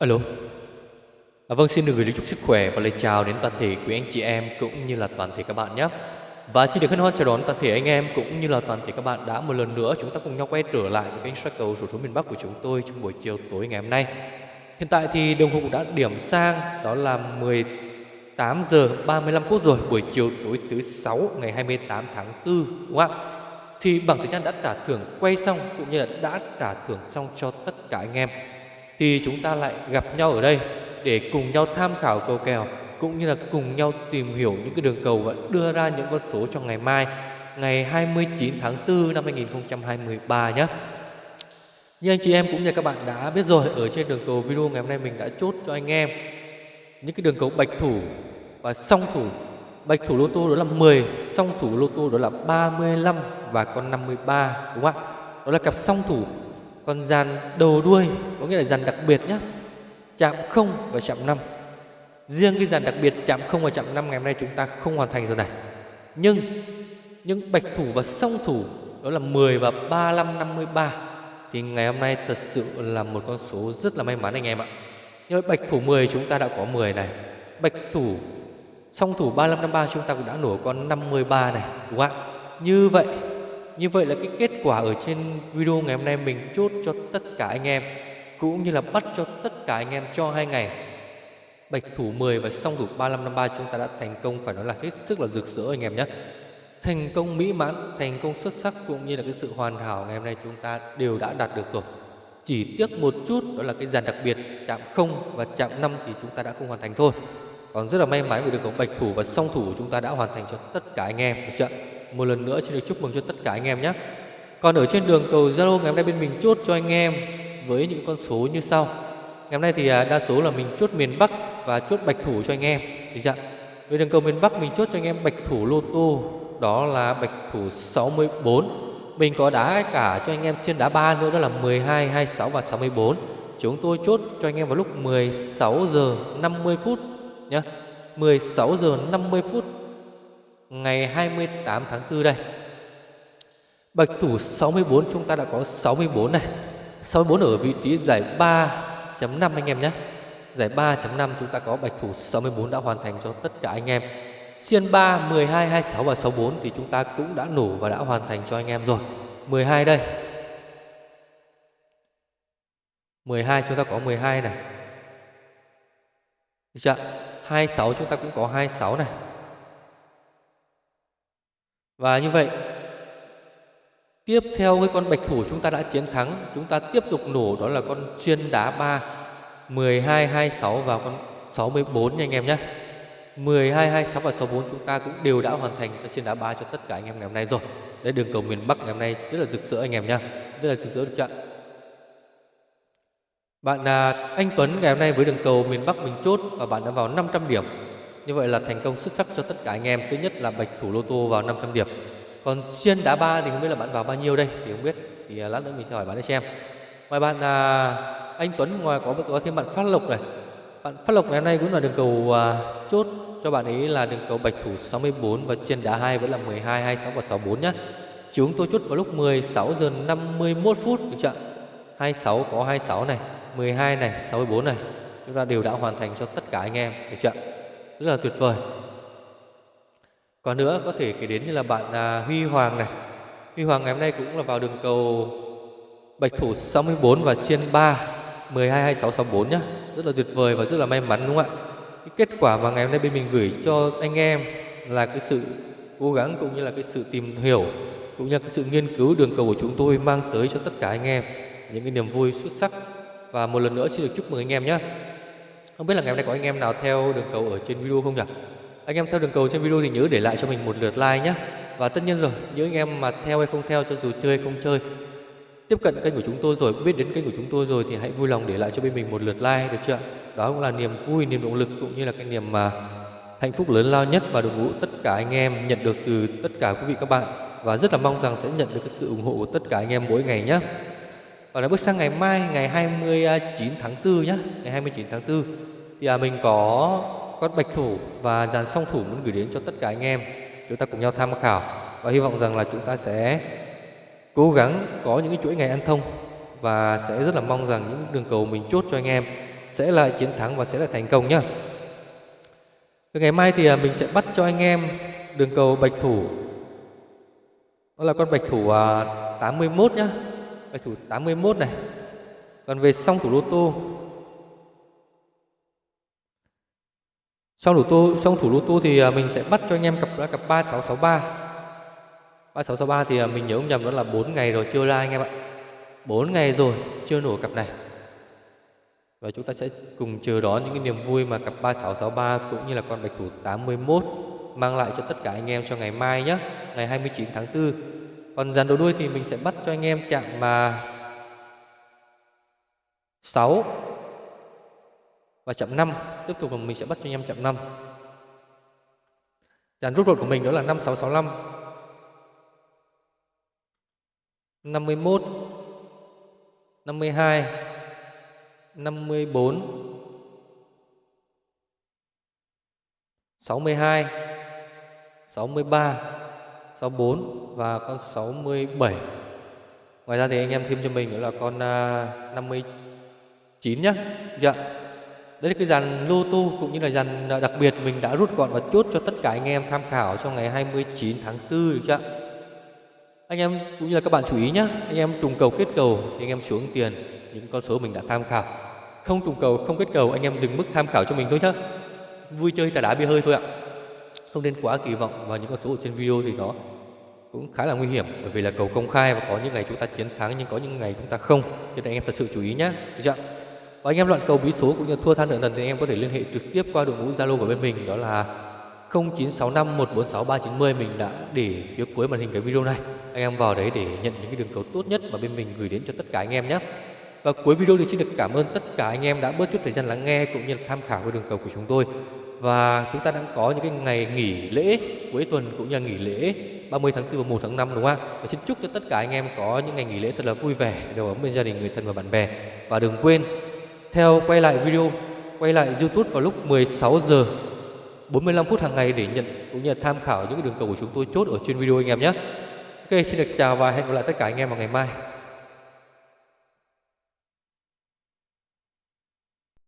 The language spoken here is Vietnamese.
Alo. À, vâng, xin được gửi lời chúc sức khỏe và lời chào đến toàn thể quý anh chị em cũng như là toàn thể các bạn nhé. Và xin được hân hoan chào đón toàn thể anh em cũng như là toàn thể các bạn đã một lần nữa chúng ta cùng nhau quay trở lại với kênh soi cầu số số miền Bắc của chúng tôi trong buổi chiều tối ngày hôm nay. Hiện tại thì đồng hồ cũng đã điểm sang đó là 18 giờ 35 phút rồi, buổi chiều tối thứ sáu ngày 28 tháng 4 đúng không ạ? Thì bảng thời gian đã trả thưởng quay xong cũng như là đã trả thưởng xong cho tất cả anh em. Thì chúng ta lại gặp nhau ở đây để cùng nhau tham khảo cầu kèo cũng như là cùng nhau tìm hiểu những cái đường cầu và đưa ra những con số cho ngày mai ngày 29 tháng 4 năm 2023 nhé. Như anh chị em cũng như các bạn đã biết rồi ở trên đường cầu video ngày hôm nay mình đã chốt cho anh em những cái đường cầu bạch thủ và song thủ. Bạch thủ lô tô đó là 10, song thủ lô tô đó là 35 và con 53 đúng không ạ? Đó là cặp song thủ. Còn dàn đầu đuôi có nghĩa là dàn đặc biệt nhé. Chạm 0 và chạm 5 Riêng cái dàn đặc biệt chạm 0 và chạm 5 ngày hôm nay chúng ta không hoàn thành rồi này Nhưng những bạch thủ và song thủ đó là 10 và 35 53 thì ngày hôm nay thật sự là một con số rất là may mắn anh em ạ. Như bạch thủ 10 chúng ta đã có 10 này. Bạch thủ song thủ 35 53 chúng ta cũng đã nổ con 53 này, đúng không ạ? Như vậy, như vậy là cái kết quả ở trên video ngày hôm nay mình chốt cho tất cả anh em cũng như là bắt cho tất cả anh em cho hai ngày Bạch thủ 10 và song thủ 3553 chúng ta đã thành công phải nói là hết sức là rực rỡ anh em nhé. Thành công mỹ mãn, thành công xuất sắc cũng như là cái sự hoàn hảo ngày hôm nay chúng ta đều đã đạt được rồi. Chỉ tiếc một chút đó là cái dàn đặc biệt chạm 0 và chạm 5 thì chúng ta đã không hoàn thành thôi. Còn rất là may mắn vì được có bạch thủ và song thủ chúng ta đã hoàn thành cho tất cả anh em được chưa? Một lần nữa xin được chúc mừng cho tất cả anh em nhé. Còn ở trên đường cầu Zalo ngày hôm nay bên mình chốt cho anh em với những con số như sau. Ngày hôm nay thì à, đa số là mình chốt miền Bắc và chốt bạch thủ cho anh em. Được chưa? Với đường cầu miền Bắc mình chốt cho anh em bạch thủ lô tô đó là bạch thủ 64. Mình có đá cả cho anh em trên đá 3 nữa đó là 12, 26 và 64. Chúng tôi chốt cho anh em vào lúc 16 giờ 50 phút nhé. 16 giờ 50 phút ngày 28 tháng 4 đây. Bạch thủ 64 chúng ta đã có 64 này. 64 ở vị trí giải 3.5 anh em nhé. Giải 3.5 chúng ta có bạch thủ 64 đã hoàn thành cho tất cả anh em. Xiên 3, 12, 26 và 64 thì chúng ta cũng đã nổ và đã hoàn thành cho anh em rồi. 12 đây. 12 chúng ta có 12 này. Được chưa? 26 chúng ta cũng có 26 này. Và như vậy Tiếp theo với con bạch thủ chúng ta đã chiến thắng Chúng ta tiếp tục nổ đó là con chuyên đá 3 12, 26 và con 64 nha anh em nhé. 12, 26 và 64 chúng ta cũng đều đã hoàn thành cho chiên đá 3 cho tất cả anh em ngày hôm nay rồi. Đấy đường cầu miền Bắc ngày hôm nay rất là rực rỡ anh em nhé. Rất là rực rỡ được chưa ạ? Bạn là anh Tuấn ngày hôm nay với đường cầu miền Bắc mình chốt Và bạn đã vào 500 điểm. Như vậy là thành công xuất sắc cho tất cả anh em Thứ nhất là bạch thủ lô tô vào 500 điểm. Còn xiên đá ba thì không biết là bạn vào bao nhiêu đây thì không biết. Thì à, lát nữa mình sẽ hỏi bạn để xem. Ngoài bạn à, anh Tuấn ngoài có có thêm bạn Phát Lộc này. Bạn Phát Lộc ngày hôm nay cũng là đường cầu à, chốt. Cho bạn ấy là đường cầu bạch thủ 64 và trên đá 2 vẫn là 12 26 và 64 nhé. chúng tôi chốt vào lúc 16 giờ 51 phút được chưa 26 có 26 này 12 này 64 này. Chúng ta đều đã hoàn thành cho tất cả anh em được chưa rất là tuyệt vời còn nữa có thể kể đến như là bạn à, Huy Hoàng này Huy Hoàng ngày hôm nay cũng là vào đường cầu Bạch thủ 64 và trên 3 12 26 64 nhá. Rất là tuyệt vời và rất là may mắn đúng không ạ? Cái kết quả mà ngày hôm nay bên mình gửi cho anh em là cái sự cố gắng cũng như là cái sự tìm hiểu cũng như là cái sự nghiên cứu đường cầu của chúng tôi mang tới cho tất cả anh em những cái niềm vui xuất sắc và một lần nữa xin được chúc mừng anh em nhé. Không biết là ngày hôm nay có anh em nào theo đường cầu ở trên video không nhỉ? Anh em theo đường cầu trên video thì nhớ để lại cho mình một lượt like nhé. Và tất nhiên rồi, những anh em mà theo hay không theo cho dù chơi hay không chơi Tiếp cận kênh của chúng tôi rồi, biết đến kênh của chúng tôi rồi Thì hãy vui lòng để lại cho bên mình một lượt like được chưa Đó cũng là niềm vui, niềm động lực cũng như là cái niềm mà hạnh phúc lớn lao nhất Và đội ngũ tất cả anh em nhận được từ tất cả quý vị các bạn. Và rất là mong rằng sẽ nhận được cái sự ủng hộ của tất cả anh em mỗi ngày nhé. Và là bước sang ngày mai, ngày 29 tháng 4 nhé Ngày 29 tháng 4 Thì à, mình có con bạch thủ và dàn song thủ muốn gửi đến cho tất cả anh em. Chúng ta cùng nhau tham khảo. Và hy vọng rằng là chúng ta sẽ cố gắng có những cái chuỗi ngày ăn thông. Và sẽ rất là mong rằng những đường cầu mình chốt cho anh em sẽ là chiến thắng và sẽ là thành công nhá. ngày mai thì à, mình sẽ bắt cho anh em đường cầu bạch thủ. Đó là con bạch thủ à, 81 nhé nhá. Thủ 81 này. Còn về song thủ lô tô Song thủ tô song thủ lô tô thì à, mình sẽ bắt cho anh em cặp là cặp 3663. 3663 thì à, mình nhớ không nhầm đó là 4 ngày rồi chưa ra anh em ạ. 4 ngày rồi chưa nổ cặp này. Và chúng ta sẽ cùng chờ đón những cái niềm vui mà cặp 3663 cũng như là con bạch thủ 81 mang lại cho tất cả anh em cho ngày mai nhé, ngày 29 tháng 4. Còn dàn đầu đuôi thì mình sẽ bắt cho anh em chạm mà 6 và chạm 5. Tiếp tục mình sẽ bắt cho anh em chạm 5. Dàn rút ruột của mình đó là 5665 51 52 54 62 63 64 và con 67 Ngoài ra thì anh em thêm cho mình nữa là con uh, 59 nhé. Dạ Đấy là cái dàn lô tô cũng như là dàn à, đặc biệt mình đã rút gọn và chốt cho tất cả anh em tham khảo trong ngày 29 tháng 4 được chưa Anh em cũng như là các bạn chú ý nhé. Anh em trùng cầu kết cầu thì anh em xuống tiền những con số mình đã tham khảo không trùng cầu không kết cầu anh em dừng mức tham khảo cho mình thôi nhé. vui chơi trà đá bia hơi thôi ạ không nên quá kỳ vọng vào những con số ở trên video thì nó cũng khá là nguy hiểm, bởi vì là cầu công khai và có những ngày chúng ta chiến thắng nhưng có những ngày chúng ta không. Cho nên anh em thật sự chú ý nhé được chưa và anh em loạn cầu bí số cũng như thua than nợ nần thì anh em có thể liên hệ trực tiếp qua đội ngũ zalo của bên mình, đó là 0965 146 390 mình đã để phía cuối màn hình cái video này. Anh em vào đấy để nhận những cái đường cầu tốt nhất mà bên mình gửi đến cho tất cả anh em nhé và cuối video thì xin được cảm ơn tất cả anh em đã bớt chút thời gian lắng nghe cũng như là tham khảo cái đường cầu của chúng tôi. Và chúng ta đang có những cái ngày nghỉ lễ cuối tuần cũng như là nghỉ lễ 30 tháng 4 và 1 tháng 5 đúng không ạ? Và xin chúc cho tất cả anh em có những ngày nghỉ lễ thật là vui vẻ, đều ấm bên gia đình, người thân và bạn bè. Và đừng quên theo quay lại video, quay lại YouTube vào lúc 16 giờ 45 phút hàng ngày để nhận cũng như là tham khảo những cái đường cầu của chúng tôi chốt ở trên video anh em nhé. Ok, xin được chào và hẹn gặp lại tất cả anh em vào ngày mai.